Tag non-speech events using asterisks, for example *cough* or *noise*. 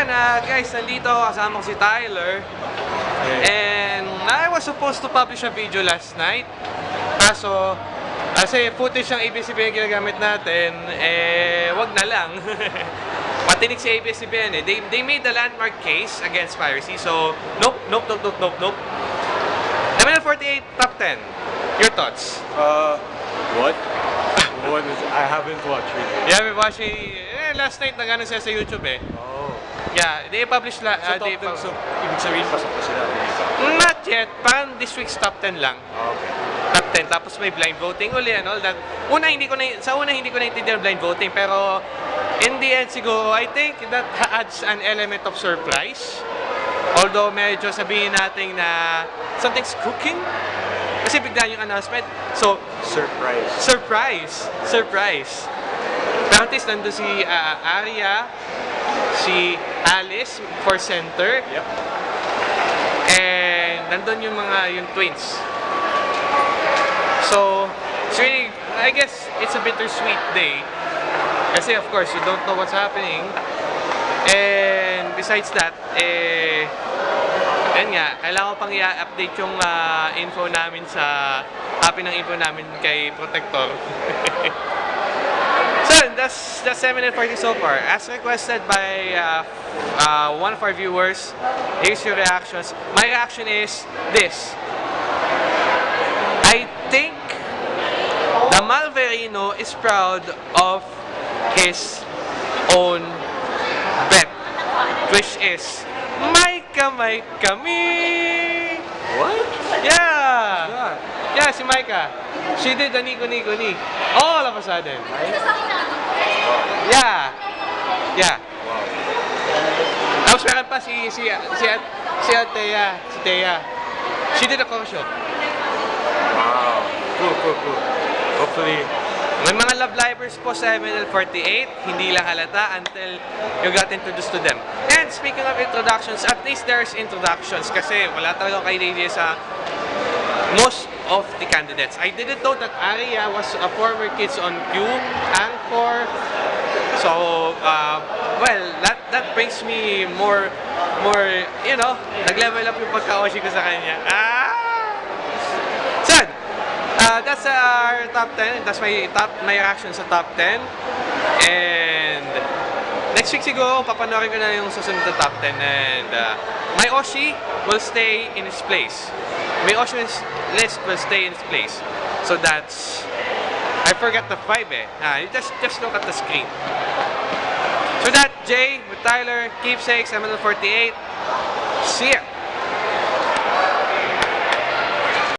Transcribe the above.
yan, ah, guys, nandito kasama ko si Tyler. And I was supposed to publish a video last night. Kaso, kasi footage ng ABS-CBN ginagamit natin, eh, wag na lang. *laughs* Patinig si ABS-CBN eh. They, they made the landmark case against piracy. So, nope, nope, nope, nope, nope, nope. MNL48 top 10. Your thoughts? Uh, what? *laughs* what is? I haven't watched it. Yeah, we watched eh, last night nag-ano siya sa YouTube eh. Oh. Yeah, they published la, So uh, they top 10, pub- so ibig sabihin pasok na sila. Not yet, parang this week's top 10 lang. Ah, okay. Top 10, tapos may blind voting uli and all that. Una, hindi ko na, sa una, hindi ko naintindihan ang blind voting, pero in the end, siguro, I think that adds an element of surprise. Although, medyo sabihin natin na something's cooking. Kasi bigla yung announcement. So, Surprise. surprise! Surprise! Least nandun si uh, Aria, si Alice for center, Yep. and nandun yung mga yung twins. So, it's really, I guess it's a bittersweet day. Kasi of course, you don't know what's happening. And besides that, eh, yan nga, kailangan ko pang i-update yung ah, info namin sa, copy ng info namin kay Protector. *laughs* that's, that's 7 and 40 so far. As requested by uh, uh, one of our viewers, here's your reactions. My reaction is this. I think the Malverino is proud of his own bet, which is may kamay kami. What? Yeah. Micah. She did the Nico Nico Ni. All of a sudden. Yeah, yeah. Wow. Tapos meron pa si si si si Atea, si Thea. She did a cover show. Wow. Cool, cool, cool. Hopefully, May mga love livers po sa MNL48, hindi lang halata until you got introduced to them. And speaking of introductions, at least there's introductions kasi wala talaga kay idea sa most of the candidates. I didn't know that Aria was a former Kids on Q anchor. So, uh, well, that that brings me more, more, you know, nag-level up yung pagka-oshi ko sa kanya. Ah! Sad! Uh, that's our top 10. That's my top my reaction sa top 10. And next week siguro papanoorin ko na yung susunod na top 10 and uh, my Oshi will stay in its place. My Oshi list will stay in its place. So that's I forgot the 5 eh. Ah, you just just look at the screen. So that Jay with Tyler, keepsakes, ML48. See ya!